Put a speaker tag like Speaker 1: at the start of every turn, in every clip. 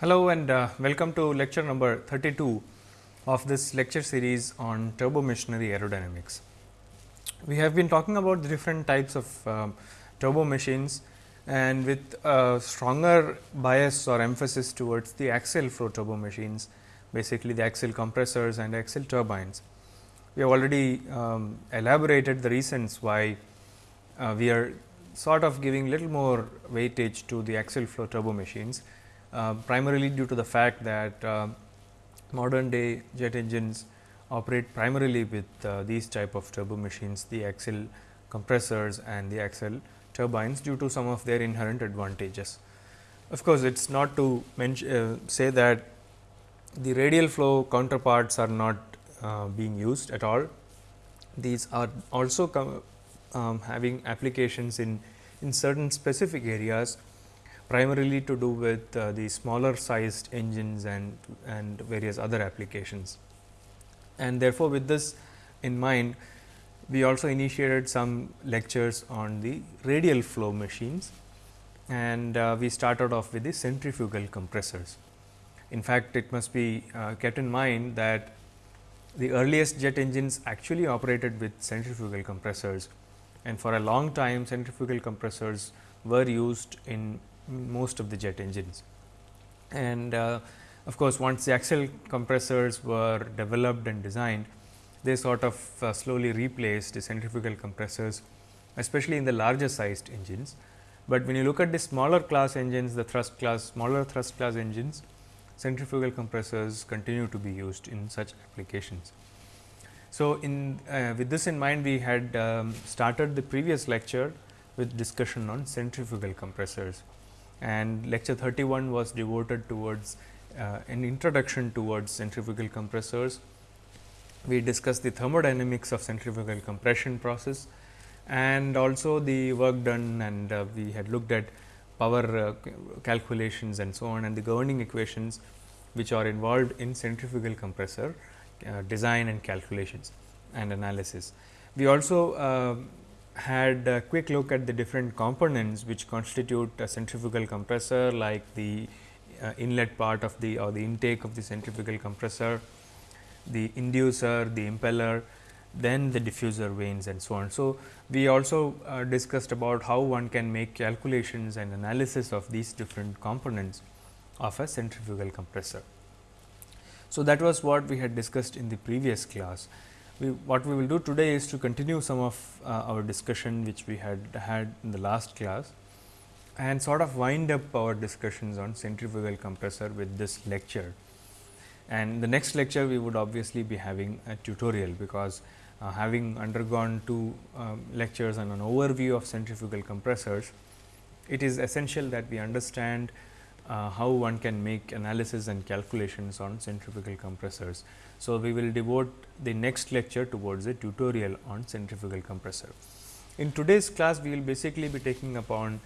Speaker 1: Hello and uh, welcome to lecture number 32 of this lecture series on turbo machinery aerodynamics. We have been talking about the different types of uh, turbo machines and with a stronger bias or emphasis towards the axial flow turbo machines, basically the axial compressors and axial turbines. We have already um, elaborated the reasons why uh, we are sort of giving little more weightage to the axial flow turbo machines, primarily due to the fact that uh, modern day jet engines operate primarily with uh, these type of turbo machines, the axial compressors and the axial turbines due to some of their inherent advantages. Of course, it is not to uh, say that the radial flow counterparts are not uh, being used at all. These are also um, having applications in, in certain specific areas primarily to do with uh, the smaller sized engines and, and various other applications. And therefore, with this in mind, we also initiated some lectures on the radial flow machines and uh, we started off with the centrifugal compressors. In fact, it must be uh, kept in mind that the earliest jet engines actually operated with centrifugal compressors and for a long time centrifugal compressors were used in most of the jet engines. And uh, of course, once the axial compressors were developed and designed, they sort of uh, slowly replaced the centrifugal compressors, especially in the larger sized engines. But when you look at the smaller class engines, the thrust class, smaller thrust class engines, centrifugal compressors continue to be used in such applications. So, in uh, with this in mind we had um, started the previous lecture with discussion on centrifugal compressors and lecture 31 was devoted towards uh, an introduction towards centrifugal compressors. We discussed the thermodynamics of centrifugal compression process and also the work done and uh, we had looked at power uh, calculations and so on and the governing equations which are involved in centrifugal compressor uh, design and calculations and analysis. We also uh, had a quick look at the different components which constitute a centrifugal compressor like the uh, inlet part of the or the intake of the centrifugal compressor, the inducer, the impeller, then the diffuser vanes and so on. So, we also uh, discussed about how one can make calculations and analysis of these different components of a centrifugal compressor. So, that was what we had discussed in the previous class. We, what we will do today is to continue some of uh, our discussion which we had had in the last class and sort of wind up our discussions on centrifugal compressor with this lecture. And the next lecture we would obviously be having a tutorial, because uh, having undergone two um, lectures and an overview of centrifugal compressors, it is essential that we understand uh, how one can make analysis and calculations on centrifugal compressors. So, we will devote the next lecture towards a tutorial on centrifugal compressor. In today's class, we will basically be taking upon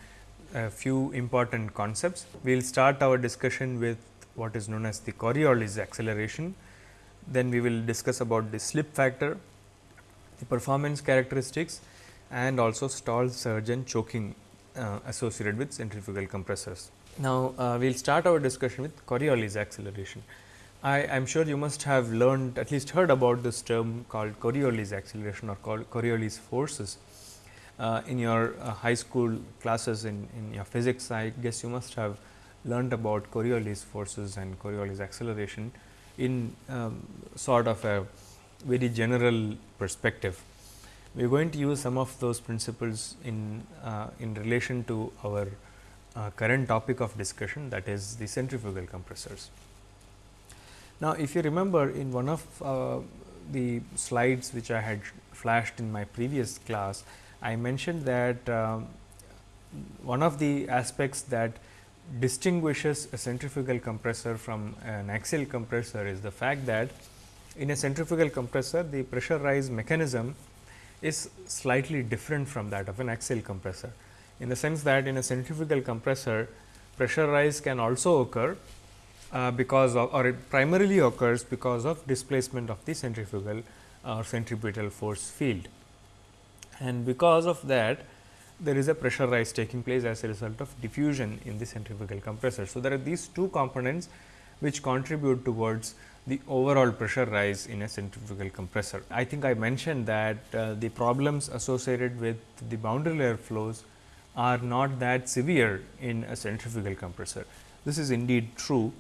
Speaker 1: a few important concepts. We will start our discussion with what is known as the Coriolis acceleration. Then we will discuss about the slip factor, the performance characteristics and also stall surge and choking uh, associated with centrifugal compressors. Now, uh, we will start our discussion with Coriolis acceleration. I am sure you must have learned at least heard about this term called Coriolis acceleration or called Coriolis forces. Uh, in your uh, high school classes in, in your physics, I guess you must have learned about Coriolis forces and Coriolis acceleration in um, sort of a very general perspective. We are going to use some of those principles in, uh, in relation to our uh, current topic of discussion that is the centrifugal compressors. Now, if you remember in one of uh, the slides which I had flashed in my previous class, I mentioned that uh, one of the aspects that distinguishes a centrifugal compressor from an axial compressor is the fact that in a centrifugal compressor the pressure rise mechanism is slightly different from that of an axial compressor in the sense that in a centrifugal compressor pressure rise can also occur uh, because of or it primarily occurs because of displacement of the centrifugal or centripetal force field. And because of that there is a pressure rise taking place as a result of diffusion in the centrifugal compressor. So, there are these two components which contribute towards the overall pressure rise in a centrifugal compressor. I think I mentioned that uh, the problems associated with the boundary layer flows are not that severe in a centrifugal compressor. This is indeed true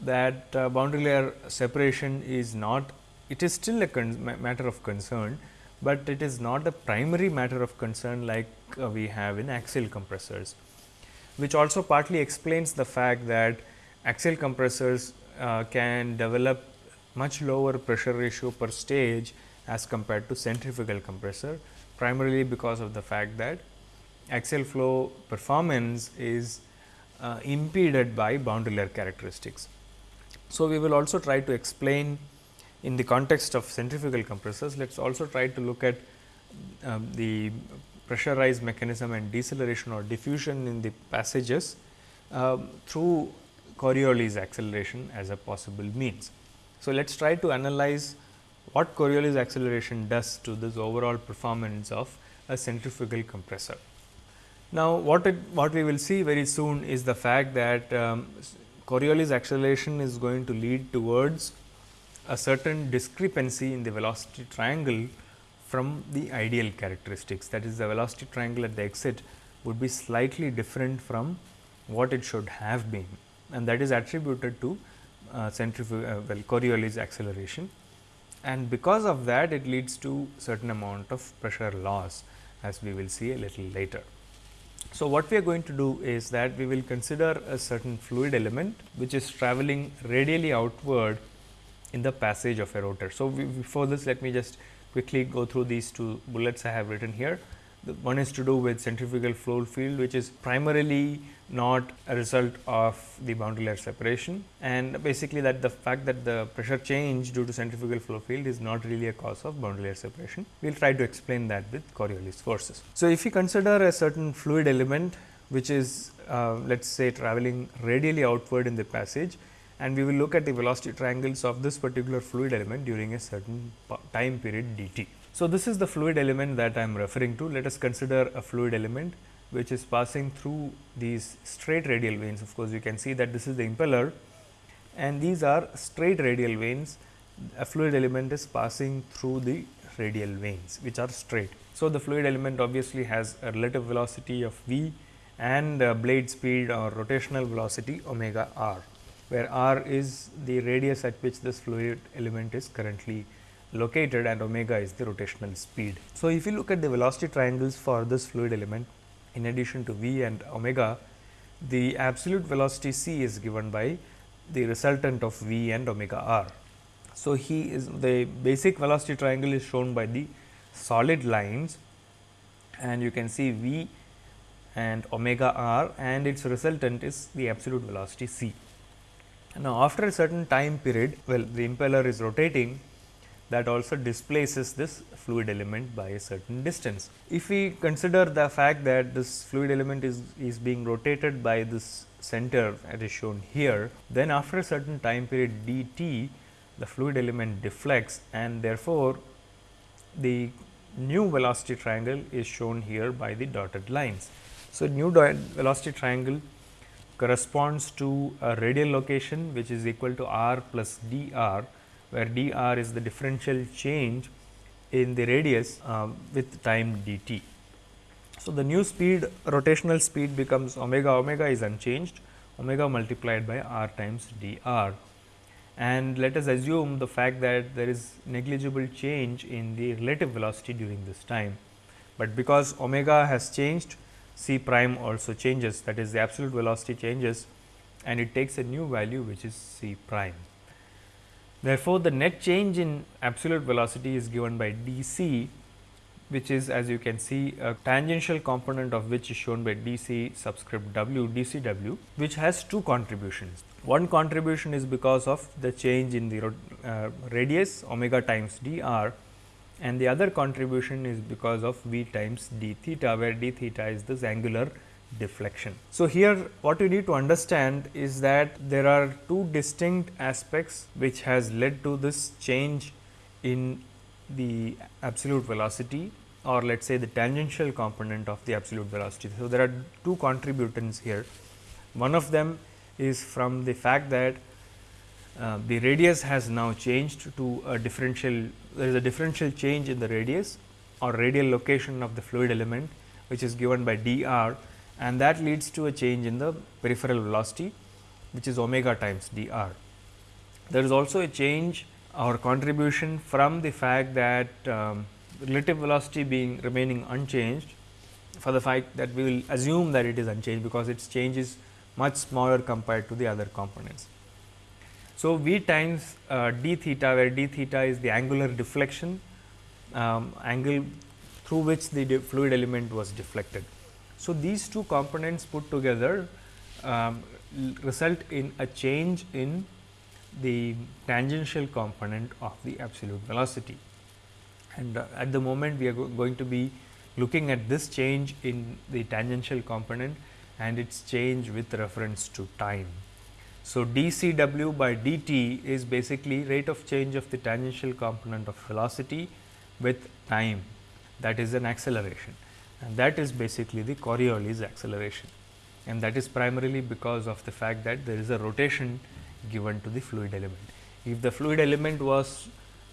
Speaker 1: that uh, boundary layer separation is not it is still a matter of concern, but it is not the primary matter of concern like uh, we have in axial compressors, which also partly explains the fact that axial compressors uh, can develop much lower pressure ratio per stage as compared to centrifugal compressor, primarily because of the fact that axial flow performance is uh, impeded by boundary layer characteristics. So, we will also try to explain in the context of centrifugal compressors, let us also try to look at um, the pressurized mechanism and deceleration or diffusion in the passages um, through Coriolis acceleration as a possible means. So, let us try to analyze what Coriolis acceleration does to this overall performance of a centrifugal compressor. Now, what it, what we will see very soon is the fact that um, Coriolis acceleration is going to lead towards a certain discrepancy in the velocity triangle from the ideal characteristics. That is the velocity triangle at the exit would be slightly different from what it should have been and that is attributed to uh, centrifugal uh, well Coriolis acceleration and because of that it leads to certain amount of pressure loss as we will see a little later. So, what we are going to do is that we will consider a certain fluid element which is traveling radially outward in the passage of a rotor. So, we, before this let me just quickly go through these two bullets I have written here. The one is to do with centrifugal flow field which is primarily not a result of the boundary layer separation and basically that the fact that the pressure change due to centrifugal flow field is not really a cause of boundary layer separation. We will try to explain that with Coriolis forces. So, if you consider a certain fluid element which is uh, let us say traveling radially outward in the passage and we will look at the velocity triangles of this particular fluid element during a certain time period dt. So, this is the fluid element that I am referring to. Let us consider a fluid element which is passing through these straight radial vanes. Of course, you can see that this is the impeller and these are straight radial vanes. A fluid element is passing through the radial vanes which are straight. So, the fluid element obviously has a relative velocity of v and blade speed or rotational velocity omega r where r is the radius at which this fluid element is currently located and omega is the rotational speed. So, if you look at the velocity triangles for this fluid element in addition to v and omega, the absolute velocity c is given by the resultant of v and omega r. So, he is the basic velocity triangle is shown by the solid lines and you can see v and omega r and its resultant is the absolute velocity c. Now, after a certain time period, well the impeller is rotating that also displaces this fluid element by a certain distance. If we consider the fact that this fluid element is, is being rotated by this center as is shown here, then after a certain time period d t, the fluid element deflects and therefore, the new velocity triangle is shown here by the dotted lines. So, new velocity triangle corresponds to a radial location which is equal to r plus d r, where dr is the differential change in the radius uh, with time d t. So, the new speed rotational speed becomes omega omega is unchanged omega multiplied by r times dr and let us assume the fact that there is negligible change in the relative velocity during this time, but because omega has changed c prime also changes that is the absolute velocity changes and it takes a new value which is c prime. Therefore, the net change in absolute velocity is given by d c which is as you can see a tangential component of which is shown by d c subscript w d c w which has two contributions. One contribution is because of the change in the uh, radius omega times d r and the other contribution is because of v times d theta, where d theta is this angular deflection. So, here what you need to understand is that there are two distinct aspects which has led to this change in the absolute velocity or let us say the tangential component of the absolute velocity. So, there are two contributors here. One of them is from the fact that uh, the radius has now changed to a differential, there is a differential change in the radius or radial location of the fluid element, which is given by d r and that leads to a change in the peripheral velocity, which is omega times d r. There is also a change or contribution from the fact that um, relative velocity being remaining unchanged for the fact that we will assume that it is unchanged because its change is much smaller compared to the other components. So, v times uh, d theta where d theta is the angular deflection um, angle through which the fluid element was deflected. So, these two components put together um, result in a change in the tangential component of the absolute velocity. And uh, at the moment we are go going to be looking at this change in the tangential component and its change with reference to time. So, dCW by dt is basically rate of change of the tangential component of velocity with time that is an acceleration and that is basically the Coriolis acceleration and that is primarily because of the fact that there is a rotation given to the fluid element. If the fluid element was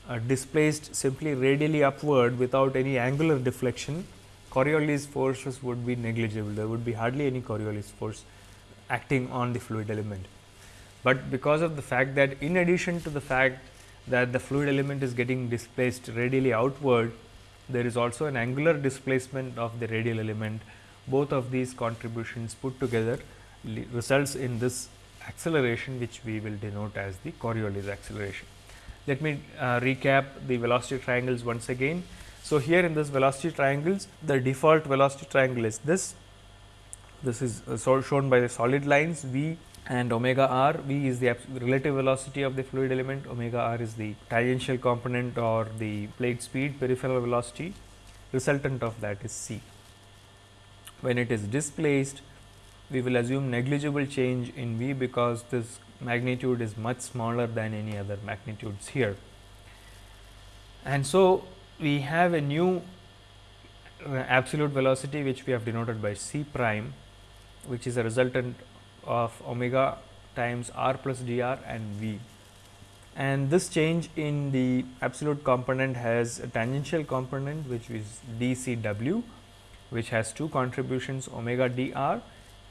Speaker 1: uh, displaced simply radially upward without any angular deflection, Coriolis forces would be negligible. There would be hardly any Coriolis force acting on the fluid element. But because of the fact that in addition to the fact that the fluid element is getting displaced radially outward, there is also an angular displacement of the radial element. Both of these contributions put together results in this acceleration which we will denote as the Coriolis acceleration. Let me uh, recap the velocity triangles once again. So, here in this velocity triangles the default velocity triangle is this, this is uh, so shown by the solid lines v and omega r, v is the relative velocity of the fluid element, omega r is the tangential component or the blade speed peripheral velocity resultant of that is c. When it is displaced we will assume negligible change in V because this magnitude is much smaller than any other magnitudes here. And so, we have a new uh, absolute velocity which we have denoted by c prime which is a resultant of omega times r plus dr and v. And this change in the absolute component has a tangential component which is d c w which has two contributions omega dr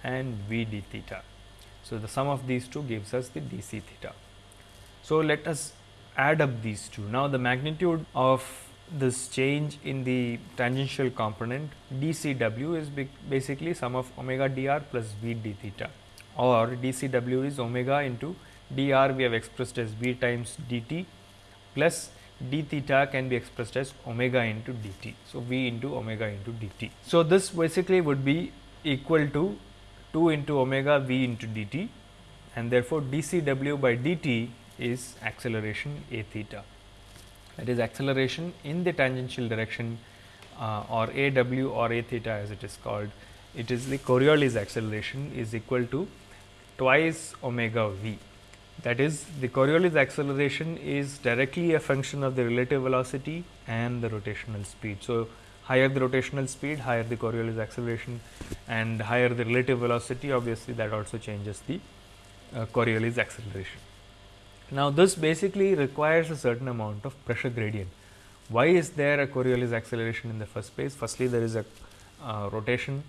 Speaker 1: and v d theta. So, the sum of these two gives us the d c theta. So, let us add up these two. Now, the magnitude of this change in the tangential component d c w is basically sum of omega dr plus v d theta or d c w is omega into dr we have expressed as v times d t plus d theta can be expressed as omega into d t. So, v into omega into d t. So, this basically would be equal to 2 into omega v into dt and therefore, dCw by dt is acceleration a theta that is acceleration in the tangential direction uh, or a w or a theta as it is called. It is the Coriolis acceleration is equal to twice omega v. That is the Coriolis acceleration is directly a function of the relative velocity and the rotational speed. So, higher the rotational speed, higher the Coriolis acceleration and higher the relative velocity obviously that also changes the uh, Coriolis acceleration. Now, this basically requires a certain amount of pressure gradient. Why is there a Coriolis acceleration in the first place? Firstly, there is a uh, rotation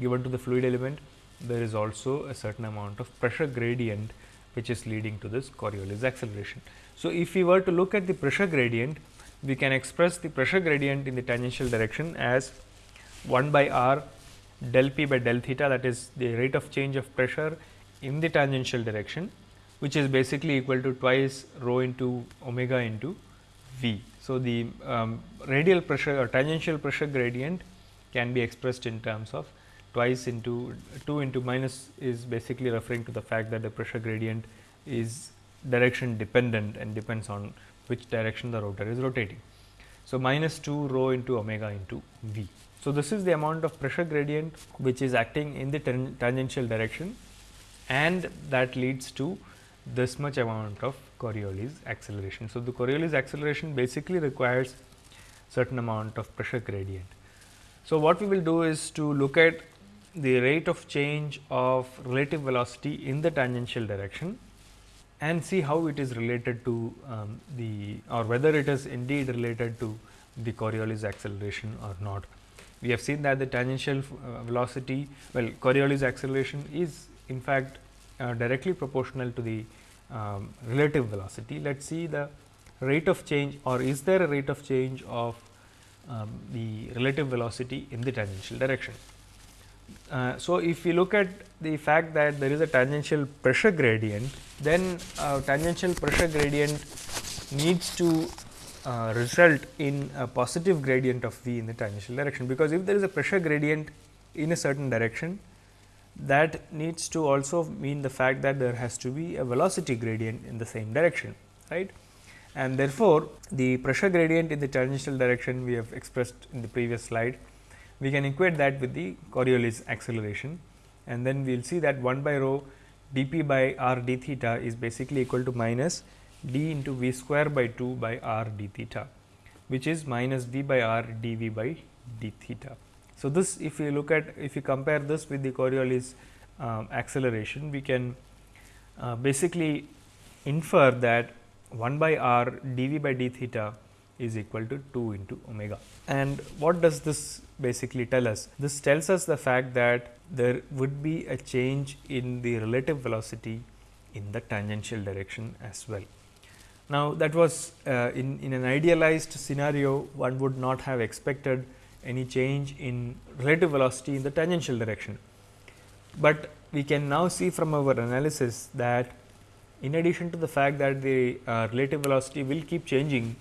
Speaker 1: given to the fluid element. There is also a certain amount of pressure gradient which is leading to this Coriolis acceleration. So, if we were to look at the pressure gradient, we can express the pressure gradient in the tangential direction as 1 by r del p by del theta that is the rate of change of pressure in the tangential direction which is basically equal to twice rho into omega into v. So, the um, radial pressure or tangential pressure gradient can be expressed in terms of twice into 2 into minus is basically referring to the fact that the pressure gradient is direction dependent and depends on which direction the rotor is rotating. So, minus 2 rho into omega into v. So, this is the amount of pressure gradient which is acting in the tangential direction and that leads to this much amount of Coriolis acceleration. So, the Coriolis acceleration basically requires certain amount of pressure gradient. So, what we will do is to look at the rate of change of relative velocity in the tangential direction and see how it is related to um, the or whether it is indeed related to the Coriolis acceleration or not. We have seen that the tangential uh, velocity well Coriolis acceleration is in fact uh, directly proportional to the um, relative velocity. Let us see the rate of change or is there a rate of change of um, the relative velocity in the tangential direction. Uh, so, if we look at the fact that there is a tangential pressure gradient, then uh, tangential pressure gradient needs to uh, result in a positive gradient of v in the tangential direction, because if there is a pressure gradient in a certain direction, that needs to also mean the fact that there has to be a velocity gradient in the same direction, right. And therefore, the pressure gradient in the tangential direction we have expressed in the previous slide, we can equate that with the Coriolis acceleration and then we will see that 1 by rho d p by r d theta is basically equal to minus d into v square by 2 by r d theta, which is minus v by r d v by d theta. So, this if you look at if you compare this with the Coriolis um, acceleration, we can uh, basically infer that 1 by r d v by d theta is equal to 2 into omega. And what does this basically tell us? This tells us the fact that there would be a change in the relative velocity in the tangential direction as well. Now, that was uh, in, in an idealized scenario one would not have expected any change in relative velocity in the tangential direction. But we can now see from our analysis that in addition to the fact that the uh, relative velocity will keep changing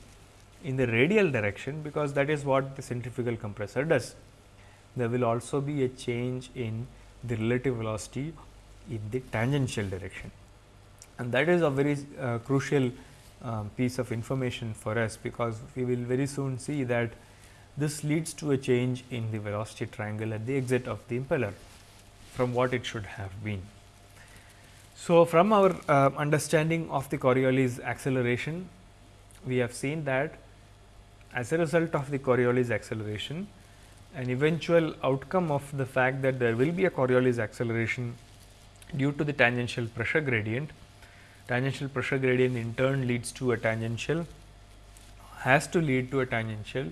Speaker 1: in the radial direction, because that is what the centrifugal compressor does. There will also be a change in the relative velocity in the tangential direction and that is a very uh, crucial uh, piece of information for us, because we will very soon see that this leads to a change in the velocity triangle at the exit of the impeller from what it should have been. So, from our uh, understanding of the Coriolis acceleration, we have seen that as a result of the Coriolis acceleration, an eventual outcome of the fact that there will be a Coriolis acceleration due to the tangential pressure gradient. Tangential pressure gradient in turn leads to a tangential has to lead to a tangential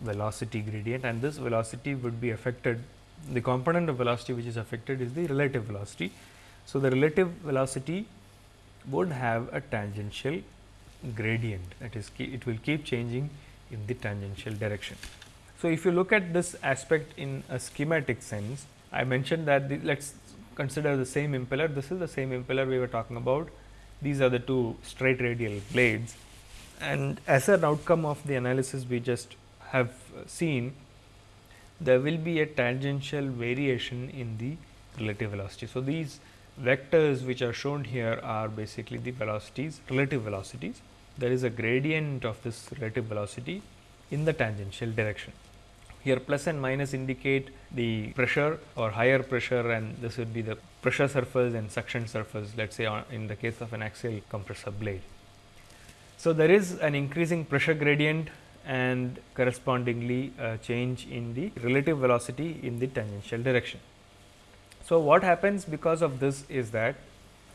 Speaker 1: velocity gradient and this velocity would be affected the component of velocity which is affected is the relative velocity. So, the relative velocity would have a tangential gradient that is it will keep changing in the tangential direction. So, if you look at this aspect in a schematic sense, I mentioned that let us consider the same impeller, this is the same impeller we were talking about, these are the two straight radial blades and as an outcome of the analysis we just have uh, seen there will be a tangential variation in the relative velocity. So, these vectors which are shown here are basically the velocities relative velocities there is a gradient of this relative velocity in the tangential direction. Here plus and minus indicate the pressure or higher pressure and this would be the pressure surface and suction surface let us say in the case of an axial compressor blade. So, there is an increasing pressure gradient and correspondingly a change in the relative velocity in the tangential direction. So, what happens because of this is that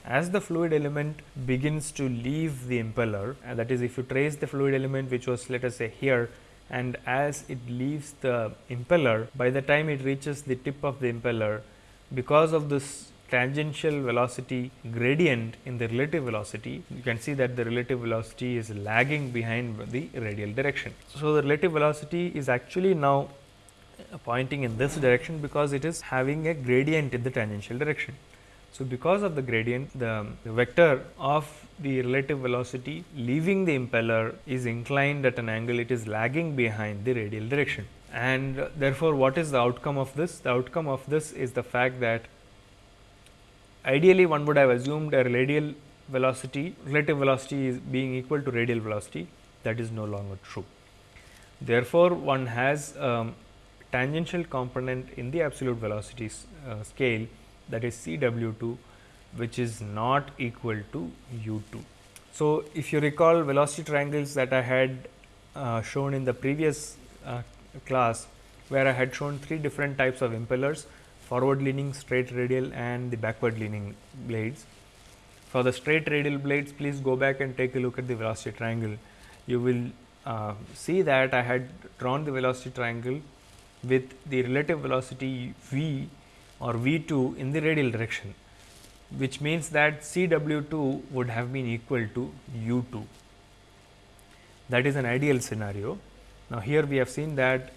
Speaker 1: as the fluid element begins to leave the impeller and that is if you trace the fluid element which was let us say here and as it leaves the impeller by the time it reaches the tip of the impeller because of this tangential velocity gradient in the relative velocity, you can see that the relative velocity is lagging behind the radial direction. So, the relative velocity is actually now pointing in this direction because it is having a gradient in the tangential direction. So, because of the gradient the, the, vector of the relative velocity leaving the impeller is inclined at an angle it is lagging behind the radial direction and therefore, what is the outcome of this? The outcome of this is the fact that ideally one would have assumed a radial velocity relative velocity is being equal to radial velocity that is no longer true. Therefore, one has um, tangential component in the absolute velocity uh, scale that is C W 2 which is not equal to u 2. So, if you recall velocity triangles that I had uh, shown in the previous uh, class where I had shown three different types of impellers forward leaning, straight radial and the backward leaning blades. For the straight radial blades please go back and take a look at the velocity triangle. You will uh, see that I had drawn the velocity triangle with the relative velocity v or v 2 in the radial direction which means that C w 2 would have been equal to u 2 that is an ideal scenario. Now, here we have seen that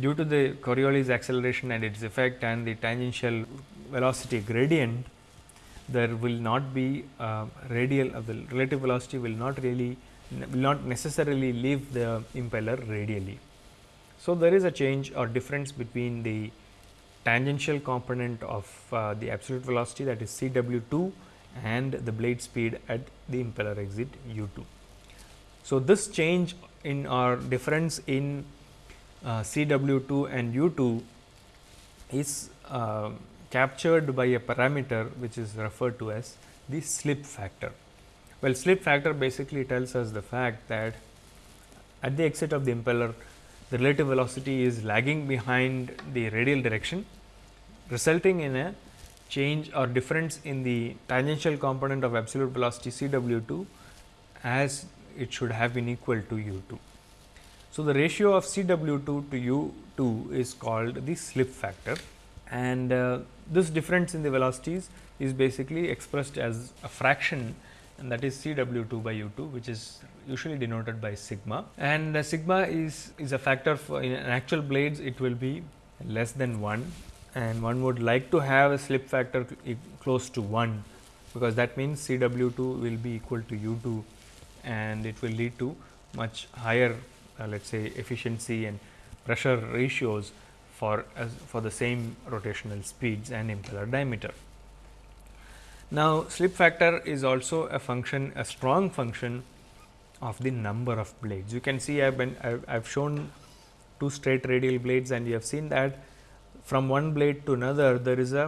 Speaker 1: due to the Coriolis acceleration and its effect and the tangential velocity gradient, there will not be uh, radial uh, the relative velocity will not really will not necessarily leave the impeller radially. So, there is a change or difference between the tangential component of uh, the absolute velocity that is C w 2 and the blade speed at the impeller exit u 2. So, this change in our difference in uh, C w 2 and u 2 is uh, captured by a parameter which is referred to as the slip factor. Well, slip factor basically tells us the fact that at the exit of the impeller the relative velocity is lagging behind the radial direction resulting in a change or difference in the tangential component of absolute velocity C w 2 as it should have been equal to u 2. So, the ratio of C w 2 to u 2 is called the slip factor and uh, this difference in the velocities is basically expressed as a fraction and that is C w 2 by u 2 which is usually denoted by sigma and the sigma is, is a factor for in actual blades it will be less than 1 and one would like to have a slip factor close to 1 because that means C w 2 will be equal to u 2 and it will lead to much higher uh, let us say efficiency and pressure ratios for as for the same rotational speeds and impeller diameter. Now, slip factor is also a function a strong function of the number of blades. You can see I have been I have shown two straight radial blades and you have seen that from one blade to another there is a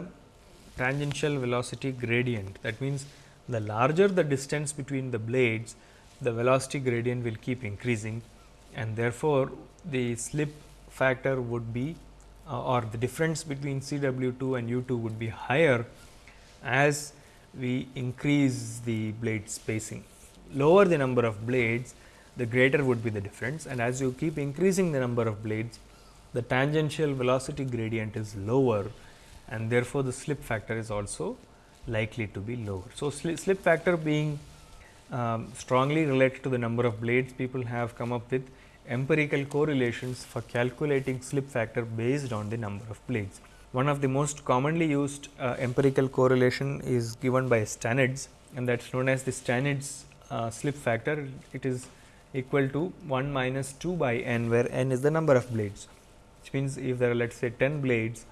Speaker 1: tangential velocity gradient. That means, the larger the distance between the blades the velocity gradient will keep increasing and therefore, the slip factor would be uh, or the difference between C w 2 and u 2 would be higher as we increase the blade spacing. Lower the number of blades, the greater would be the difference and as you keep increasing the number of blades, the tangential velocity gradient is lower and therefore, the slip factor is also likely to be lower. So, slip factor being um, strongly related to the number of blades, people have come up with empirical correlations for calculating slip factor based on the number of blades. One of the most commonly used uh, empirical correlation is given by Stanitz and that is known as the Stanitz uh, slip factor. It is equal to 1 minus 2 by n where n is the number of blades, which means if there are let us say 10 blades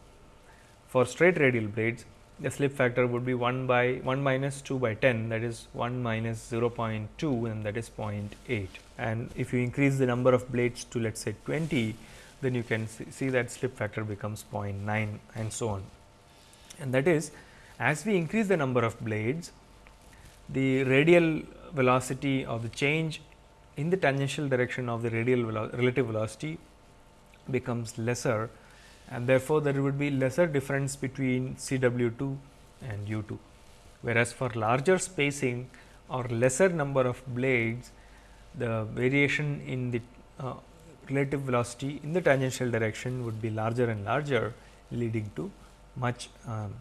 Speaker 1: for straight radial blades, the slip factor would be 1 by 1 minus 2 by 10 that is 1 minus 0.2 and that is 0.8 and if you increase the number of blades to let us say 20 then you can see that slip factor becomes 0.9 and so on. And that is as we increase the number of blades the radial velocity of the change in the tangential direction of the radial velo relative velocity becomes lesser and therefore, there would be lesser difference between C w 2 and u 2. Whereas, for larger spacing or lesser number of blades, the variation in the uh, relative velocity in the tangential direction would be larger and larger leading to much um,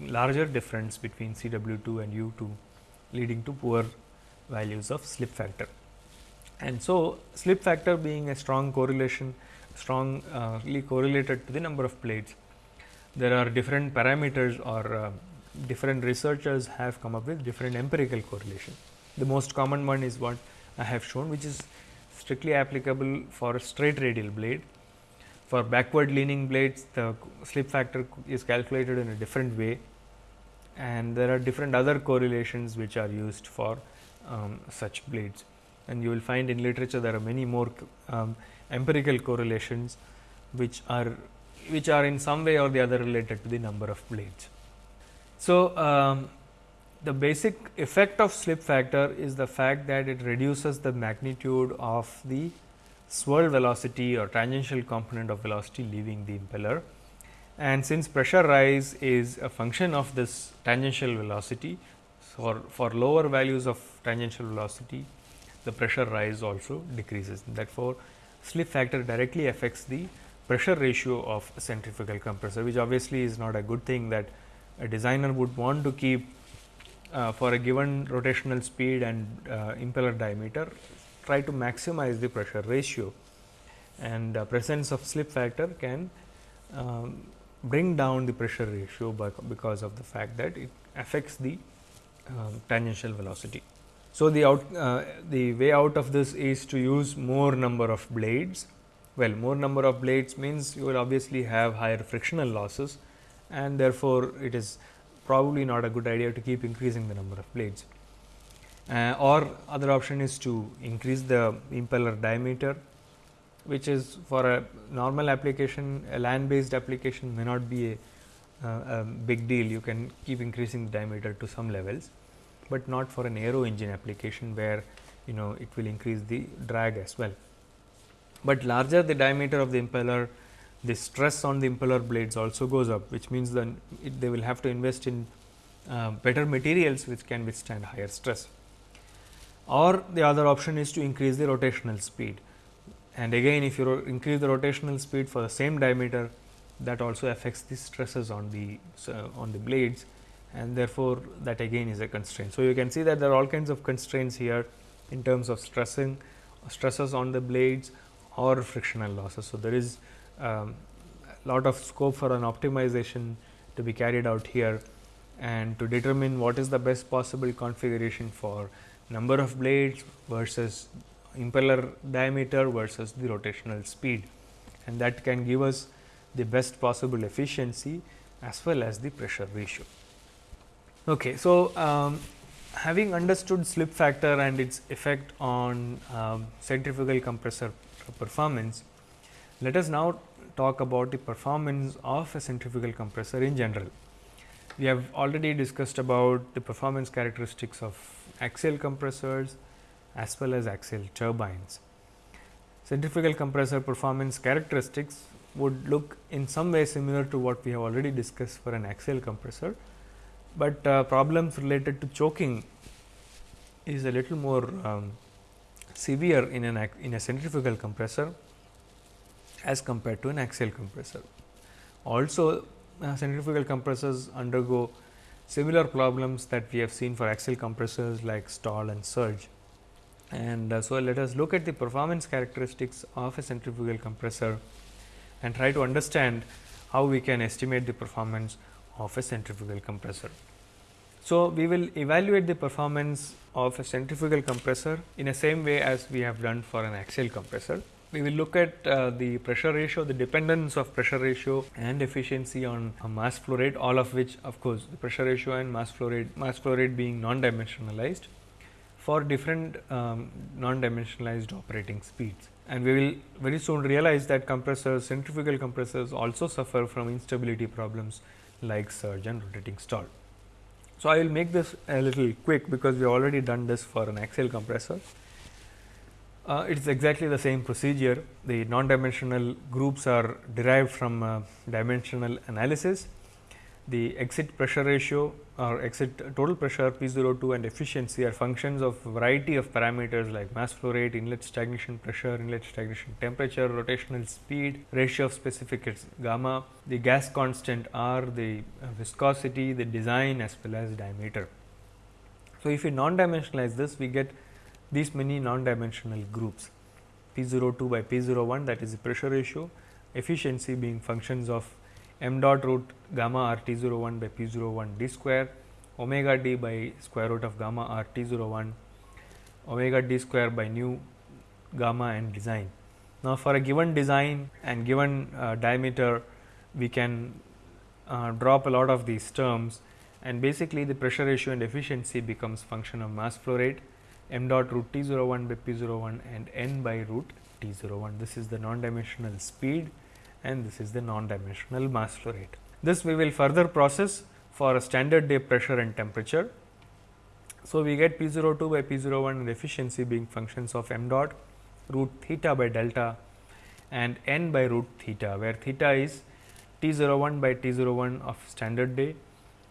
Speaker 1: larger difference between C w 2 and u 2 leading to poor values of slip factor. And so, slip factor being a strong correlation strongly correlated to the number of blades. There are different parameters or uh, different researchers have come up with different empirical correlation. The most common one is what I have shown which is strictly applicable for a straight radial blade. For backward leaning blades the slip factor is calculated in a different way and there are different other correlations which are used for um, such blades and you will find in literature there are many more um, empirical correlations which are which are in some way or the other related to the number of blades. So, um, the basic effect of slip factor is the fact that it reduces the magnitude of the swirl velocity or tangential component of velocity leaving the impeller. And since pressure rise is a function of this tangential velocity, for, for lower values of tangential velocity, the pressure rise also decreases. Therefore, slip factor directly affects the pressure ratio of a centrifugal compressor, which obviously is not a good thing that a designer would want to keep uh, for a given rotational speed and uh, impeller diameter try to maximize the pressure ratio and uh, presence of slip factor can um, bring down the pressure ratio by, because of the fact that it affects the um, tangential velocity. So, the out uh, the way out of this is to use more number of blades. Well, more number of blades means you will obviously have higher frictional losses and therefore, it is probably not a good idea to keep increasing the number of blades. Uh, or other option is to increase the impeller diameter, which is for a normal application, a land based application may not be a, uh, a big deal. You can keep increasing the diameter to some levels, but not for an aero engine application where you know it will increase the drag as well. But larger the diameter of the impeller, the stress on the impeller blades also goes up, which means then they will have to invest in uh, better materials which can withstand higher stress. Or the other option is to increase the rotational speed. And again, if you increase the rotational speed for the same diameter, that also affects the stresses on the uh, on the blades, and therefore, that again is a constraint. So, you can see that there are all kinds of constraints here in terms of stressing stresses on the blades or frictional losses. So, there is um, a lot of scope for an optimization to be carried out here and to determine what is the best possible configuration for number of blades versus impeller diameter versus the rotational speed and that can give us the best possible efficiency as well as the pressure ratio. Okay, so, um, having understood slip factor and its effect on um, centrifugal compressor performance, let us now talk about the performance of a centrifugal compressor in general. We have already discussed about the performance characteristics of axial compressors as well as axial turbines. Centrifugal compressor performance characteristics would look in some way similar to what we have already discussed for an axial compressor, but uh, problems related to choking is a little more um, severe in an in a centrifugal compressor as compared to an axial compressor. Also uh, centrifugal compressors undergo similar problems that we have seen for axial compressors like stall and surge. And uh, so, let us look at the performance characteristics of a centrifugal compressor and try to understand how we can estimate the performance of a centrifugal compressor. So, we will evaluate the performance of a centrifugal compressor in the same way as we have done for an axial compressor we will look at uh, the pressure ratio, the dependence of pressure ratio and efficiency on mass flow rate, all of which of course, the pressure ratio and mass flow rate, mass flow rate being non-dimensionalized for different um, non-dimensionalized operating speeds. And we will very soon realize that compressors, centrifugal compressors also suffer from instability problems like surge and rotating stall. So, I will make this a little quick because we have already done this for an axial compressor. Uh, it is exactly the same procedure. The non-dimensional groups are derived from uh, dimensional analysis. The exit pressure ratio or exit total pressure P 02 and efficiency are functions of variety of parameters like mass flow rate, inlet stagnation pressure, inlet stagnation temperature, rotational speed, ratio of specific gamma, the gas constant R, the uh, viscosity, the design as well as diameter. So, if we non-dimensionalize this, we get these many non-dimensional groups P 02 by P 01 that is the pressure ratio, efficiency being functions of m dot root gamma r T 0 01 by P 0 01 d square, omega d by square root of gamma r T 0 01, omega d square by nu gamma and design. Now, for a given design and given uh, diameter, we can uh, drop a lot of these terms and basically the pressure ratio and efficiency becomes function of mass flow rate m dot root t 0 01 by p 0 01 and n by root t 0 01. This is the non-dimensional speed and this is the non-dimensional mass flow rate. This we will further process for a standard day pressure and temperature. So, we get p 02 by p 01 and efficiency being functions of m dot root theta by delta and n by root theta, where theta is T 01 by T 01 of standard day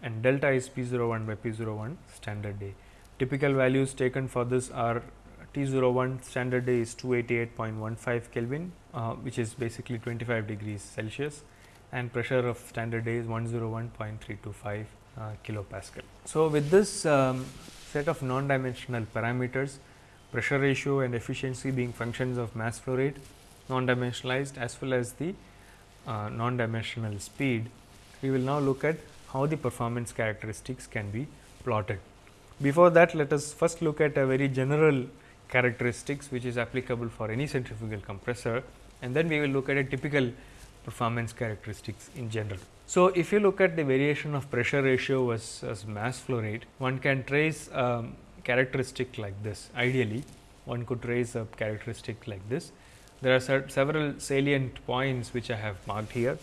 Speaker 1: and delta is P 01 by P 01 standard day. Typical values taken for this are T 01 standard day is 288.15 Kelvin, uh, which is basically 25 degrees Celsius and pressure of standard day is 101.325 uh, kilopascal. So, with this um, set of non-dimensional parameters, pressure ratio and efficiency being functions of mass flow rate, non-dimensionalized as well as the uh, non-dimensional speed, we will now look at how the performance characteristics can be plotted. Before that, let us first look at a very general characteristics which is applicable for any centrifugal compressor and then we will look at a typical performance characteristics in general. So, if you look at the variation of pressure ratio versus mass flow rate, one can trace a characteristic like this. Ideally, one could trace a characteristic like this. There are several salient points which I have marked here,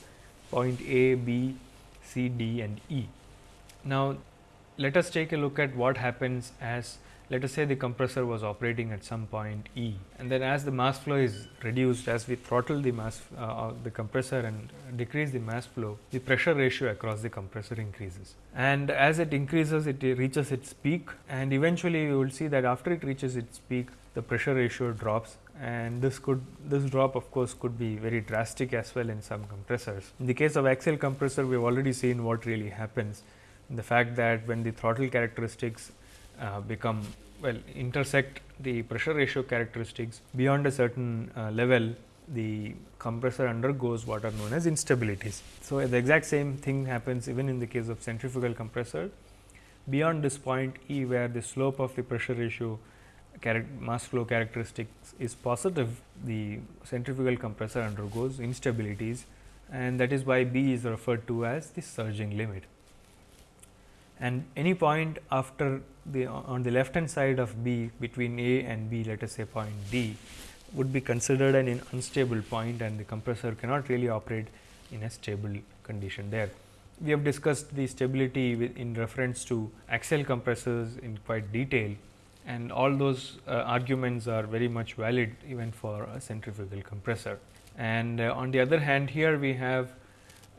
Speaker 1: point A, B, C, D and E. Now, let us take a look at what happens as let us say the compressor was operating at some point E and then as the mass flow is reduced as we throttle the mass uh, the compressor and decrease the mass flow the pressure ratio across the compressor increases and as it increases it reaches its peak and eventually you will see that after it reaches its peak the pressure ratio drops and this could this drop of course could be very drastic as well in some compressors. In the case of axial compressor we have already seen what really happens the fact that when the throttle characteristics uh, become well intersect the pressure ratio characteristics beyond a certain uh, level the compressor undergoes what are known as instabilities. So, the exact same thing happens even in the case of centrifugal compressor beyond this point E where the slope of the pressure ratio mass flow characteristics is positive the centrifugal compressor undergoes instabilities and that is why B is referred to as the surging limit and any point after the on the left hand side of B between A and B let us say point D would be considered an unstable point and the compressor cannot really operate in a stable condition there. We have discussed the stability in reference to axial compressors in quite detail and all those uh, arguments are very much valid even for a centrifugal compressor. And uh, on the other hand here we have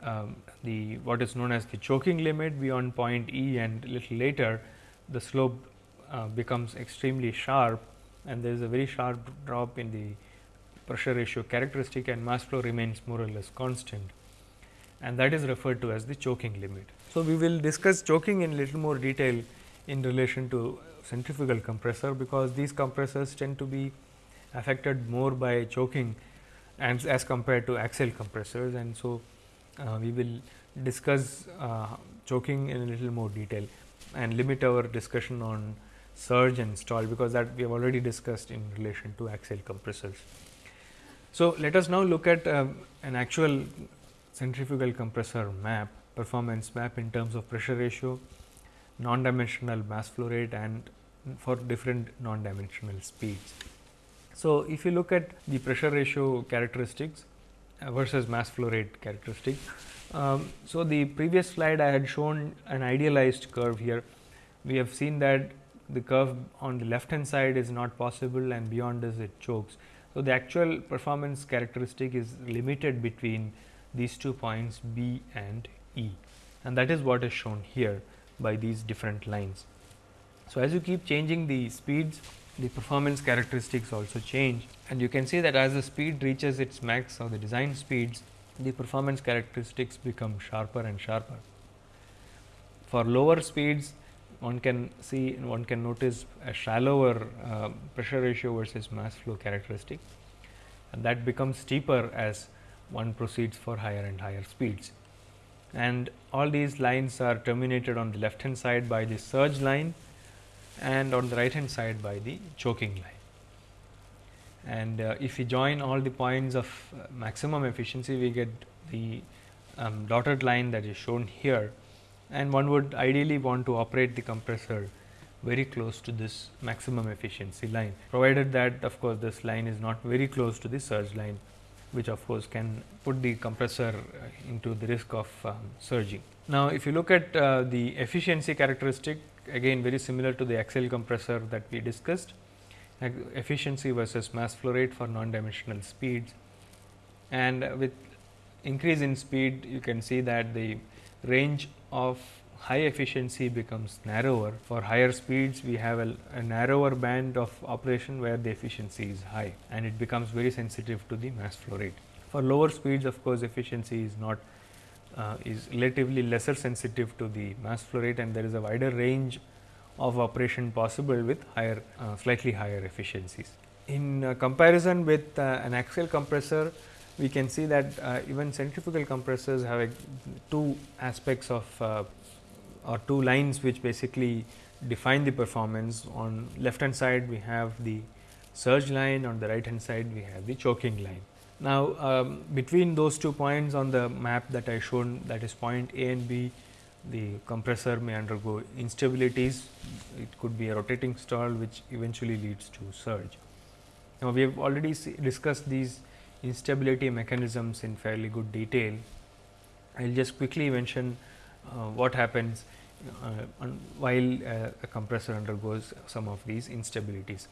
Speaker 1: um, the what is known as the choking limit beyond point E and little later the slope uh, becomes extremely sharp and there is a very sharp drop in the pressure ratio characteristic and mass flow remains more or less constant. And that is referred to as the choking limit. So, we will discuss choking in little more detail in relation to centrifugal compressor, because these compressors tend to be affected more by choking and as compared to axial compressors. And so uh, we will discuss uh, choking in a little more detail and limit our discussion on surge and stall, because that we have already discussed in relation to axial compressors. So, let us now look at uh, an actual centrifugal compressor map performance map in terms of pressure ratio, non-dimensional mass flow rate and for different non-dimensional speeds. So, if you look at the pressure ratio characteristics, versus mass flow rate characteristic. Um, so, the previous slide I had shown an idealized curve here. We have seen that the curve on the left hand side is not possible and beyond this it chokes. So, the actual performance characteristic is limited between these two points B and E and that is what is shown here by these different lines. So, as you keep changing the speeds the performance characteristics also change and you can see that as the speed reaches its max or the design speeds the performance characteristics become sharper and sharper. For lower speeds one can see and one can notice a shallower uh, pressure ratio versus mass flow characteristic and that becomes steeper as one proceeds for higher and higher speeds. And all these lines are terminated on the left hand side by the surge line and on the right hand side by the choking line. And uh, if we join all the points of uh, maximum efficiency, we get the um, dotted line that is shown here and one would ideally want to operate the compressor very close to this maximum efficiency line, provided that of course, this line is not very close to the surge line, which of course, can put the compressor uh, into the risk of um, surging. Now, if you look at uh, the efficiency characteristic again very similar to the axial compressor that we discussed. efficiency versus mass flow rate for non-dimensional speeds. And with increase in speed, you can see that the range of high efficiency becomes narrower. For higher speeds, we have a, a, narrower band of operation where the efficiency is high and it becomes very sensitive to the mass flow rate. For lower speeds, of course, efficiency is not uh, is relatively lesser sensitive to the mass flow rate and there is a wider range of operation possible with higher uh, slightly higher efficiencies. In uh, comparison with uh, an axial compressor, we can see that uh, even centrifugal compressors have two aspects of uh, or two lines which basically define the performance. On left hand side we have the surge line, on the right hand side we have the choking line. Now, um, between those two points on the map that I shown that is point A and B, the compressor may undergo instabilities. It could be a rotating stall which eventually leads to surge. Now, we have already discussed these instability mechanisms in fairly good detail. I will just quickly mention uh, what happens uh, while uh, a compressor undergoes some of these instabilities.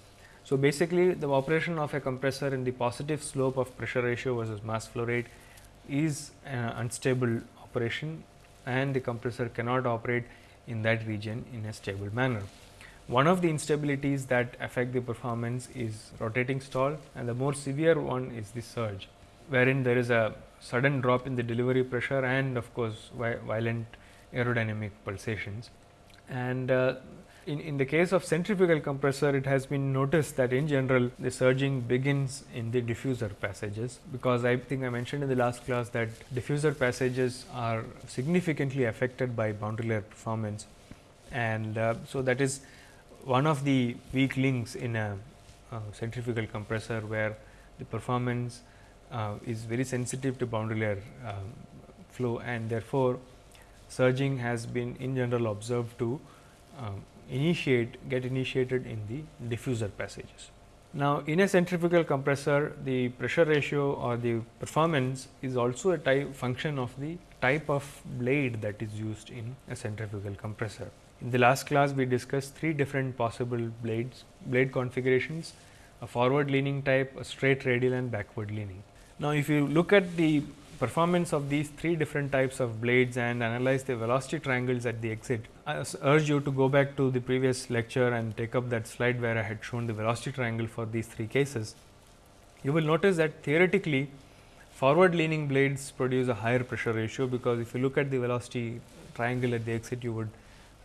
Speaker 1: So, basically the operation of a compressor in the positive slope of pressure ratio versus mass flow rate is an unstable operation and the compressor cannot operate in that region in a stable manner. One of the instabilities that affect the performance is rotating stall and the more severe one is the surge, wherein there is a sudden drop in the delivery pressure and of course, violent aerodynamic pulsations. And uh, in, in the case of centrifugal compressor, it has been noticed that in general the surging begins in the diffuser passages, because I think I mentioned in the last class that diffuser passages are significantly affected by boundary layer performance. And uh, so, that is one of the weak links in a uh, centrifugal compressor, where the performance uh, is very sensitive to boundary layer um, flow and therefore, surging has been in general observed to um, initiate get initiated in the diffuser passages. Now, in a centrifugal compressor the pressure ratio or the performance is also a type function of the type of blade that is used in a centrifugal compressor. In the last class we discussed three different possible blades blade configurations a forward leaning type, a straight radial and backward leaning. Now, if you look at the performance of these three different types of blades and analyze the velocity triangles at the exit. I urge you to go back to the previous lecture and take up that slide where I had shown the velocity triangle for these three cases. You will notice that theoretically forward leaning blades produce a higher pressure ratio, because if you look at the velocity triangle at the exit you would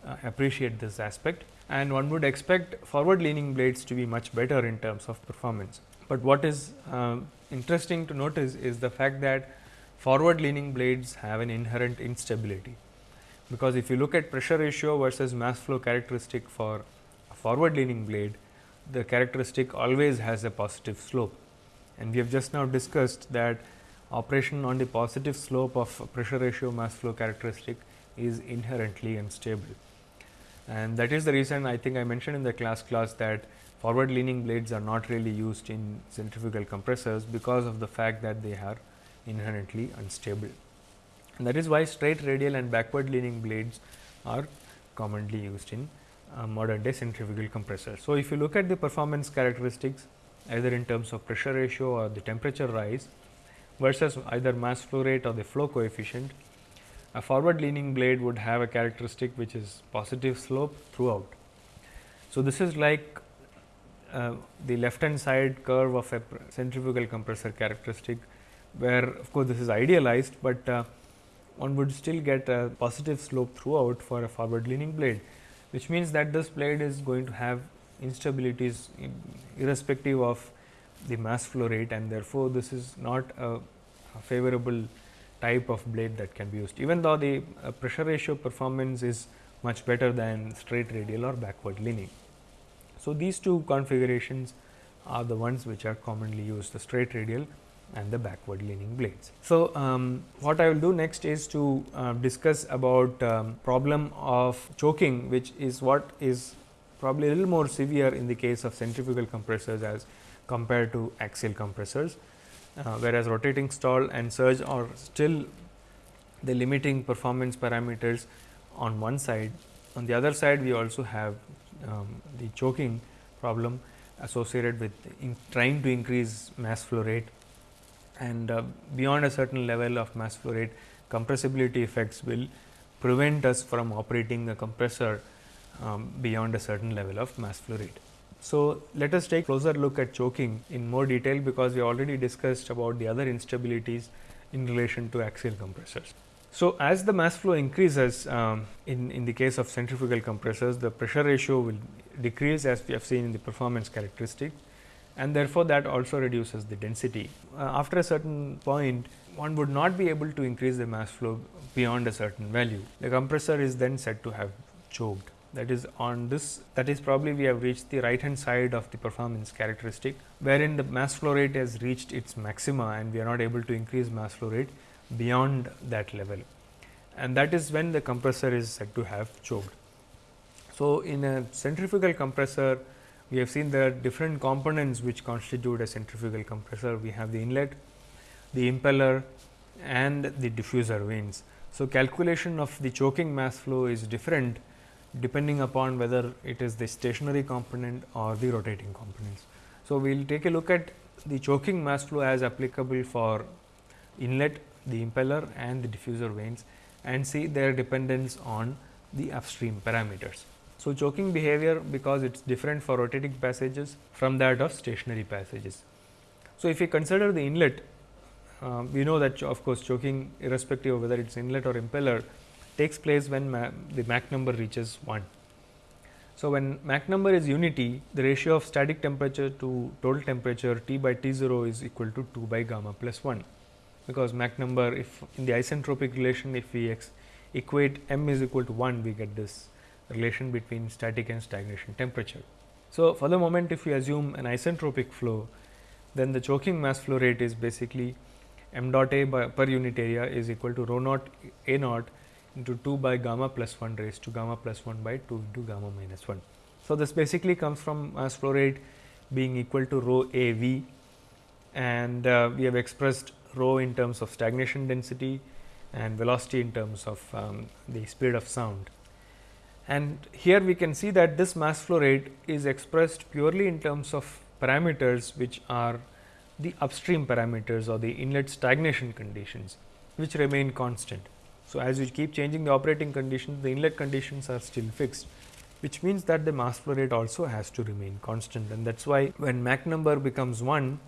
Speaker 1: uh, appreciate this aspect and one would expect forward leaning blades to be much better in terms of performance. But what is uh, interesting to notice is the fact that forward leaning blades have an inherent instability. Because if you look at pressure ratio versus mass flow characteristic for a forward leaning blade, the characteristic always has a positive slope. And we have just now discussed that operation on the positive slope of pressure ratio mass flow characteristic is inherently unstable. And that is the reason I think I mentioned in the class class that forward leaning blades are not really used in centrifugal compressors because of the fact that they are inherently unstable. And that is why straight radial and backward leaning blades are commonly used in uh, modern day centrifugal compressors. So, if you look at the performance characteristics either in terms of pressure ratio or the temperature rise versus either mass flow rate or the flow coefficient, a forward leaning blade would have a characteristic which is positive slope throughout. So, this is like uh, the left hand side curve of a centrifugal compressor characteristic where of course, this is idealized, but uh, one would still get a positive slope throughout for a forward leaning blade, which means that this blade is going to have instabilities irrespective of the mass flow rate and therefore, this is not a, a favorable type of blade that can be used. Even though the uh, pressure ratio performance is much better than straight radial or backward leaning. So, these two configurations are the ones which are commonly used the straight radial and the backward leaning blades. So, um, what I will do next is to uh, discuss about um, problem of choking which is what is probably a little more severe in the case of centrifugal compressors as compared to axial compressors, uh, whereas rotating stall and surge are still the limiting performance parameters on one side. On the other side we also have um, the choking problem associated with trying to increase mass flow rate and uh, beyond a certain level of mass flow rate compressibility effects will prevent us from operating the compressor um, beyond a certain level of mass flow rate. So, let us take closer look at choking in more detail because we already discussed about the other instabilities in relation to axial compressors. So, as the mass flow increases um, in, in the case of centrifugal compressors the pressure ratio will decrease as we have seen in the performance characteristic and therefore, that also reduces the density. Uh, after a certain point one would not be able to increase the mass flow beyond a certain value. The compressor is then said to have choked that is on this that is probably we have reached the right hand side of the performance characteristic wherein the mass flow rate has reached its maxima and we are not able to increase mass flow rate beyond that level and that is when the compressor is said to have choked. So, in a centrifugal compressor we have seen there are different components which constitute a centrifugal compressor. We have the inlet, the impeller and the diffuser vanes. So, calculation of the choking mass flow is different depending upon whether it is the stationary component or the rotating components. So, we will take a look at the choking mass flow as applicable for inlet, the impeller and the diffuser vanes and see their dependence on the upstream parameters. So, choking behavior because it is different for rotating passages from that of stationary passages. So, if we consider the inlet, uh, we know that of course, choking irrespective of whether it is inlet or impeller takes place when the Mach number reaches 1. So, when Mach number is unity, the ratio of static temperature to total temperature T by T 0 is equal to 2 by gamma plus 1, because Mach number if in the isentropic relation if we equate m is equal to 1, we get this relation between static and stagnation temperature. So, for the moment if we assume an isentropic flow, then the choking mass flow rate is basically m dot a per unit area is equal to rho naught a naught into 2 by gamma plus 1 raised to gamma plus 1 by 2 into gamma minus 1. So, this basically comes from mass flow rate being equal to rho a v and uh, we have expressed rho in terms of stagnation density and velocity in terms of um, the speed of sound. And here we can see that this mass flow rate is expressed purely in terms of parameters which are the upstream parameters or the inlet stagnation conditions which remain constant. So, as we keep changing the operating conditions, the inlet conditions are still fixed, which means that the mass flow rate also has to remain constant and that is why when Mach number becomes 1,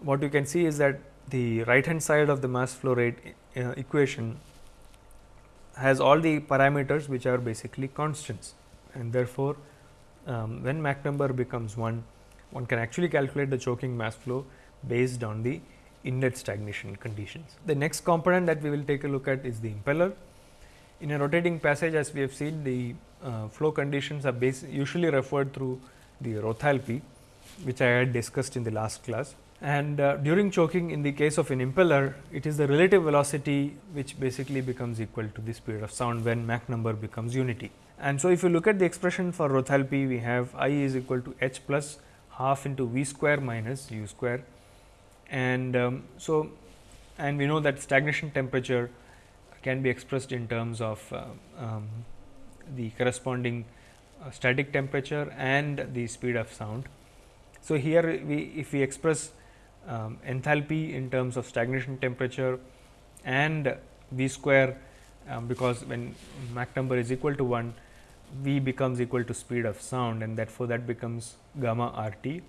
Speaker 1: what you can see is that the right hand side of the mass flow rate uh, equation has all the parameters which are basically constants and therefore, um, when Mach number becomes 1, one can actually calculate the choking mass flow based on the inlet stagnation conditions. The next component that we will take a look at is the impeller. In a rotating passage as we have seen the uh, flow conditions are usually referred through the rothalpy which I had discussed in the last class. And uh, during choking in the case of an impeller, it is the relative velocity which basically becomes equal to the speed of sound when Mach number becomes unity. And so, if you look at the expression for rothalpy, we have I is equal to h plus half into v square minus u square and um, so and we know that stagnation temperature can be expressed in terms of uh, um, the corresponding uh, static temperature and the speed of sound. So, here we if we express um, enthalpy in terms of stagnation temperature and V square um, because when Mach number is equal to 1 V becomes equal to speed of sound and therefore, that becomes gamma R t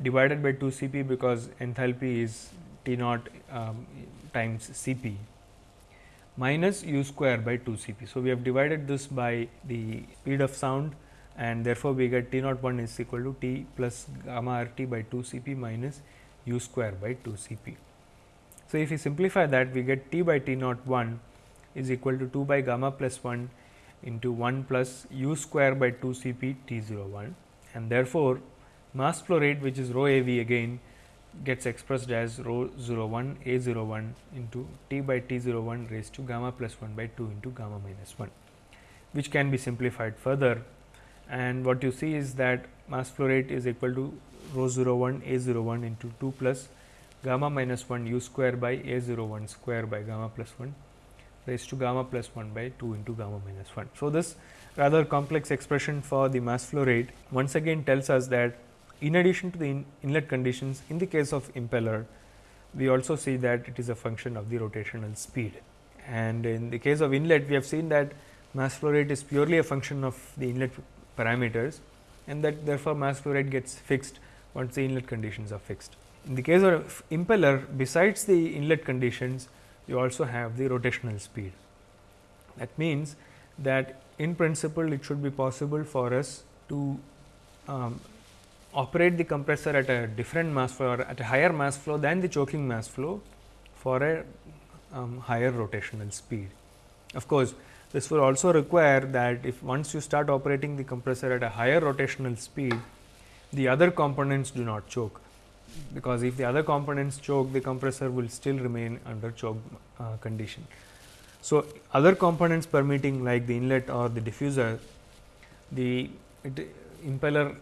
Speaker 1: divided by 2 C p because enthalpy is T naught um, times C p minus u square by 2 C p. So, we have divided this by the speed of sound and therefore, we get T naught 1 is equal to T plus gamma R t by 2 C p minus u square by 2 C p. So, if we simplify that we get T by T naught 1 is equal to 2 by gamma plus 1 into 1 plus u square by 2 C p T 0 1 and therefore, mass flow rate which is rho a v again gets expressed as rho 0 1 a 0 1 into t by t 0 1 raised to gamma plus 1 by 2 into gamma minus 1 which can be simplified further and what you see is that mass flow rate is equal to rho 0 1 a 0 1 into 2 plus gamma minus 1 u square by a 0 1 square by gamma plus 1 raised to gamma plus 1 by 2 into gamma minus 1. So, this rather complex expression for the mass flow rate once again tells us that in addition to the in inlet conditions in the case of impeller, we also see that it is a function of the rotational speed. And in the case of inlet, we have seen that mass flow rate is purely a function of the inlet parameters and that therefore, mass flow rate gets fixed once the inlet conditions are fixed. In the case of impeller, besides the inlet conditions, you also have the rotational speed. That means, that in principle it should be possible for us to um, operate the compressor at a different mass flow or at a higher mass flow than the choking mass flow for a um, higher rotational speed. Of course, this will also require that if once you start operating the compressor at a higher rotational speed, the other components do not choke, because if the other components choke, the compressor will still remain under choke uh, condition. So, other components permitting like the inlet or the diffuser, the impeller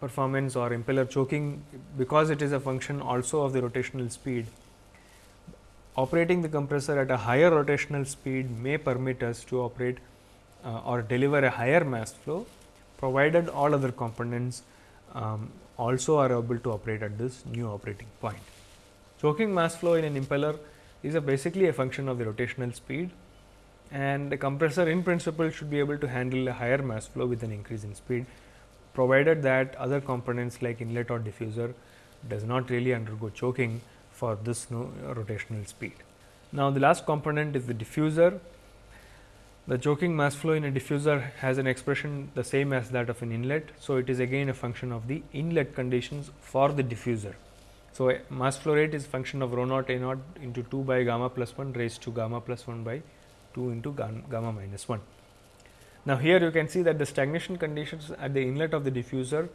Speaker 1: performance or impeller choking because it is a function also of the rotational speed. Operating the compressor at a higher rotational speed may permit us to operate uh, or deliver a higher mass flow provided all other components um, also are able to operate at this new operating point. Choking mass flow in an impeller is a basically a function of the rotational speed and the compressor in principle should be able to handle a higher mass flow with an increase in speed provided that other components like inlet or diffuser does not really undergo choking for this rotational speed. Now, the last component is the diffuser. The choking mass flow in a diffuser has an expression the same as that of an inlet. So, it is again a function of the inlet conditions for the diffuser. So, mass flow rate is function of rho naught A naught into 2 by gamma plus 1 raised to gamma plus 1 by 2 into gamma minus 1. Now, here you can see that the stagnation conditions at the inlet of the diffuser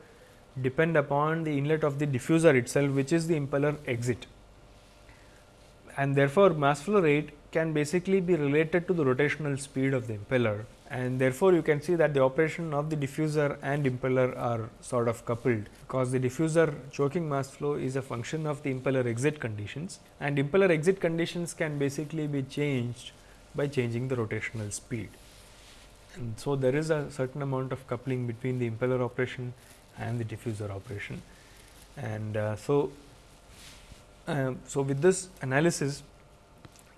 Speaker 1: depend upon the inlet of the diffuser itself which is the impeller exit. And therefore, mass flow rate can basically be related to the rotational speed of the impeller and therefore, you can see that the operation of the diffuser and impeller are sort of coupled, because the diffuser choking mass flow is a function of the impeller exit conditions and impeller exit conditions can basically be changed by changing the rotational speed. And so, there is a certain amount of coupling between the impeller operation and the diffuser operation. And uh, so, uh, so with this analysis,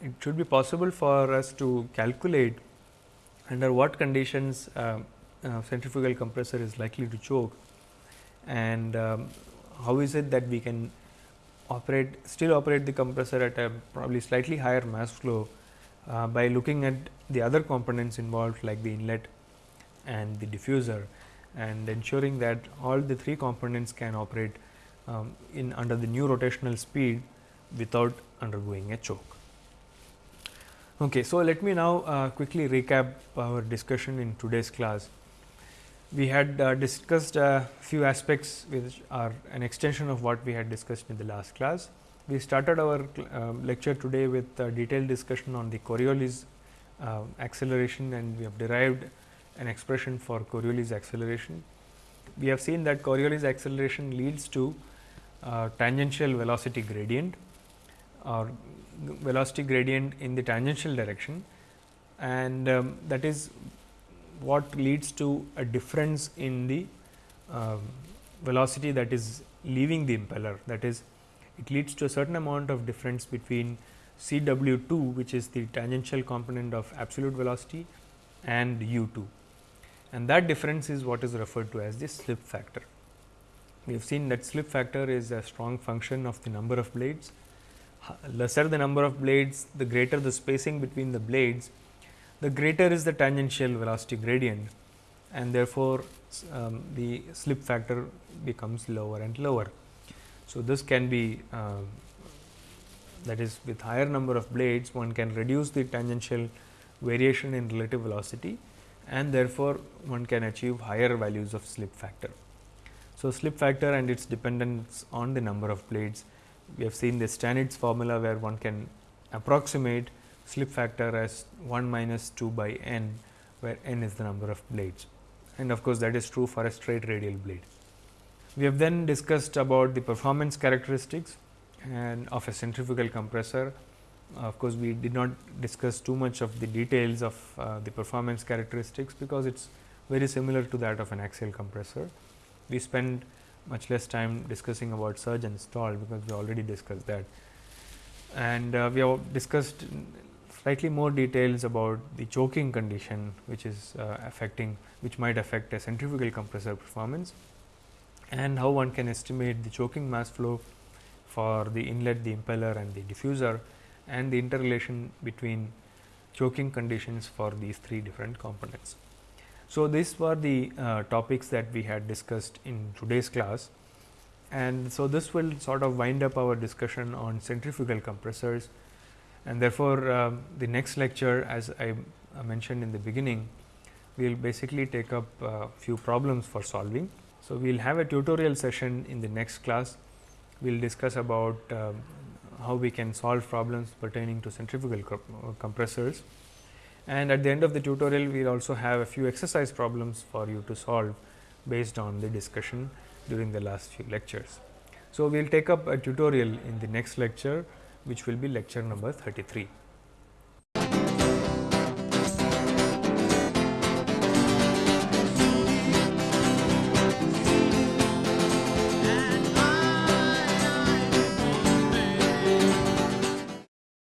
Speaker 1: it should be possible for us to calculate under what conditions uh, uh centrifugal compressor is likely to choke and um, how is it that we can operate still operate the compressor at a probably slightly higher mass flow uh, by looking at the other components involved like the inlet and the diffuser and ensuring that all the three components can operate um, in under the new rotational speed without undergoing a choke. Okay, so, let me now uh, quickly recap our discussion in today's class. We had uh, discussed a few aspects which are an extension of what we had discussed in the last class. We started our uh, lecture today with a detailed discussion on the Coriolis uh, acceleration and we have derived an expression for Coriolis acceleration. We have seen that Coriolis acceleration leads to uh, tangential velocity gradient or velocity gradient in the tangential direction and um, that is what leads to a difference in the uh, velocity that is leaving the impeller that is it leads to a certain amount of difference between C w 2 which is the tangential component of absolute velocity and u 2 and that difference is what is referred to as the slip factor. We have seen that slip factor is a strong function of the number of blades. Lesser the number of blades, the greater the spacing between the blades, the greater is the tangential velocity gradient and therefore, um, the slip factor becomes lower and lower. So, this can be uh, that is with higher number of blades one can reduce the tangential variation in relative velocity and therefore, one can achieve higher values of slip factor. So, slip factor and its dependence on the number of blades we have seen the Stanitz formula where one can approximate slip factor as 1 minus 2 by n where n is the number of blades and of course, that is true for a straight radial blade. We have then discussed about the performance characteristics and of a centrifugal compressor. Of course, we did not discuss too much of the details of uh, the performance characteristics, because it is very similar to that of an axial compressor. We spent much less time discussing about surge and stall, because we already discussed that. And uh, we have discussed slightly more details about the choking condition, which is uh, affecting which might affect a centrifugal compressor performance and how one can estimate the choking mass flow for the inlet, the impeller and the diffuser and the interrelation between choking conditions for these three different components. So, these were the uh, topics that we had discussed in today's class and so this will sort of wind up our discussion on centrifugal compressors and therefore, uh, the next lecture as I mentioned in the beginning we will basically take up a uh, few problems for solving. So, we will have a tutorial session in the next class. We will discuss about uh, how we can solve problems pertaining to centrifugal uh, compressors. And at the end of the tutorial, we will also have a few exercise problems for you to solve based on the discussion during the last few lectures. So, we will take up a tutorial in the next lecture, which will be lecture number 33.